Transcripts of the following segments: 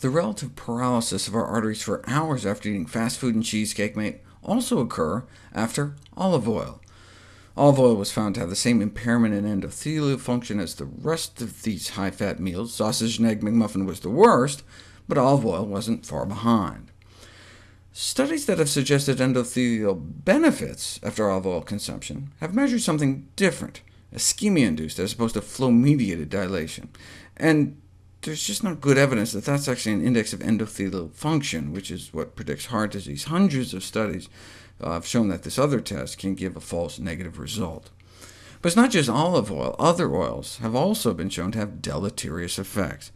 The relative paralysis of our arteries for hours after eating fast food and cheesecake may also occur after olive oil. Olive oil was found to have the same impairment in endothelial function as the rest of these high-fat meals. Sausage and egg McMuffin was the worst, but olive oil wasn't far behind. Studies that have suggested endothelial benefits after olive oil consumption have measured something different, ischemia-induced as opposed to flow-mediated dilation. And there's just not good evidence that that's actually an index of endothelial function, which is what predicts heart disease. Hundreds of studies uh, have shown that this other test can give a false negative result. But it's not just olive oil. Other oils have also been shown to have deleterious effects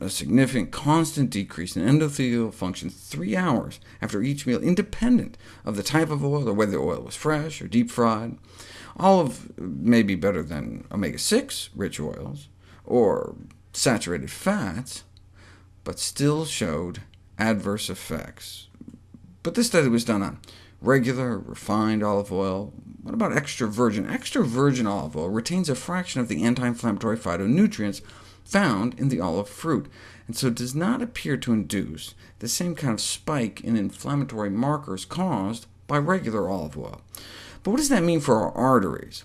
a significant constant decrease in endothelial function three hours after each meal, independent of the type of oil or whether the oil was fresh or deep-fried. Olive may be better than omega-6 rich oils, or saturated fats, but still showed adverse effects. But this study was done on regular, refined olive oil. What about extra virgin? Extra virgin olive oil retains a fraction of the anti-inflammatory phytonutrients found in the olive fruit, and so does not appear to induce the same kind of spike in inflammatory markers caused by regular olive oil. But what does that mean for our arteries?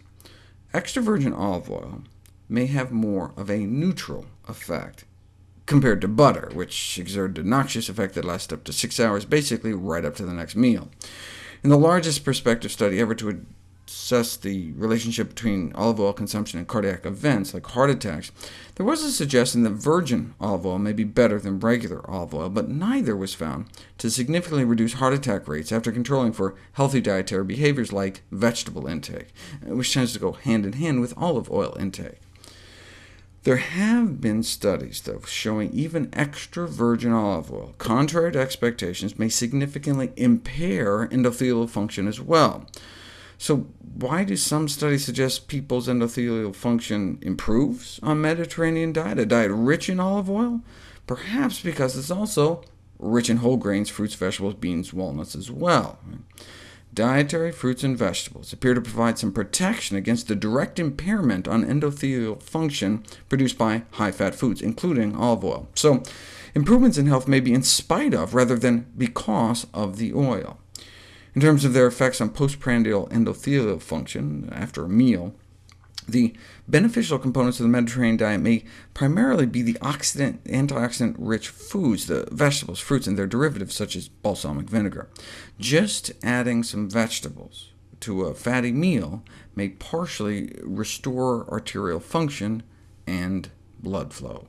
Extra virgin olive oil may have more of a neutral effect compared to butter, which exerted a noxious effect that lasted up to six hours, basically right up to the next meal. In the largest prospective study ever to assess the relationship between olive oil consumption and cardiac events, like heart attacks, there was a suggestion that virgin olive oil may be better than regular olive oil, but neither was found to significantly reduce heart attack rates after controlling for healthy dietary behaviors like vegetable intake, which tends to go hand in hand with olive oil intake. There have been studies, though, showing even extra virgin olive oil, contrary to expectations, may significantly impair endothelial function as well. So why do some studies suggest people's endothelial function improves on Mediterranean diet, a diet rich in olive oil? Perhaps because it's also rich in whole grains, fruits, vegetables, beans, walnuts as well. Dietary fruits and vegetables appear to provide some protection against the direct impairment on endothelial function produced by high-fat foods, including olive oil. So improvements in health may be in spite of, rather than because of the oil. In terms of their effects on postprandial endothelial function after a meal, the beneficial components of the Mediterranean diet may primarily be the antioxidant-rich foods, the vegetables, fruits, and their derivatives, such as balsamic vinegar. Just adding some vegetables to a fatty meal may partially restore arterial function and blood flow.